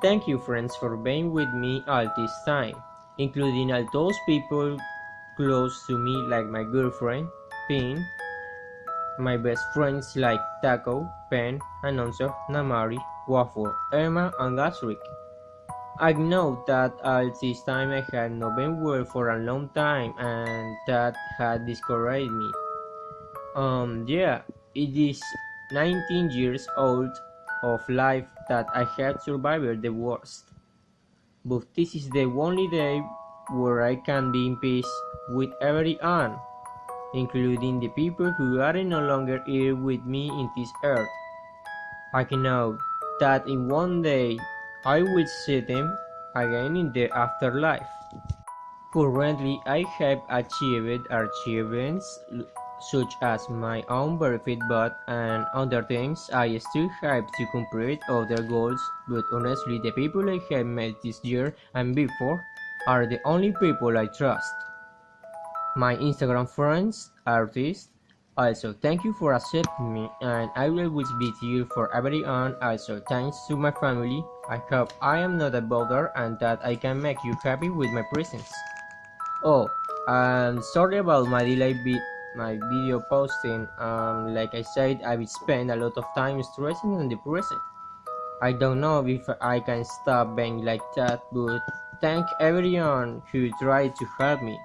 Thank you friends for being with me all this time, including all those people close to me like my girlfriend, Pin, my best friends like Taco, Pen, Announcer, Namari, Waffle, Emma, and Gasrick. I know that all this time I had not been well for a long time and that had discouraged me. Um, yeah, it is 19 years old of life that I have survived the worst. But this is the only day where I can be in peace with everyone, including the people who are no longer here with me in this earth. I can know that in one day I will see them again in the afterlife. Currently, I have achieved achievements such as my own benefit but and other things I still have to complete other goals but honestly the people I have met this year and before are the only people I trust. My Instagram friends, artists, also thank you for accepting me and I will always be here for everyone also thanks to my family. I hope I am not a bother and that I can make you happy with my presence. Oh, I'm sorry about my delay bit my video posting um, like I said I will spend a lot of time stressing and depressing. I don't know if I can stop being like that but thank everyone who tried to help me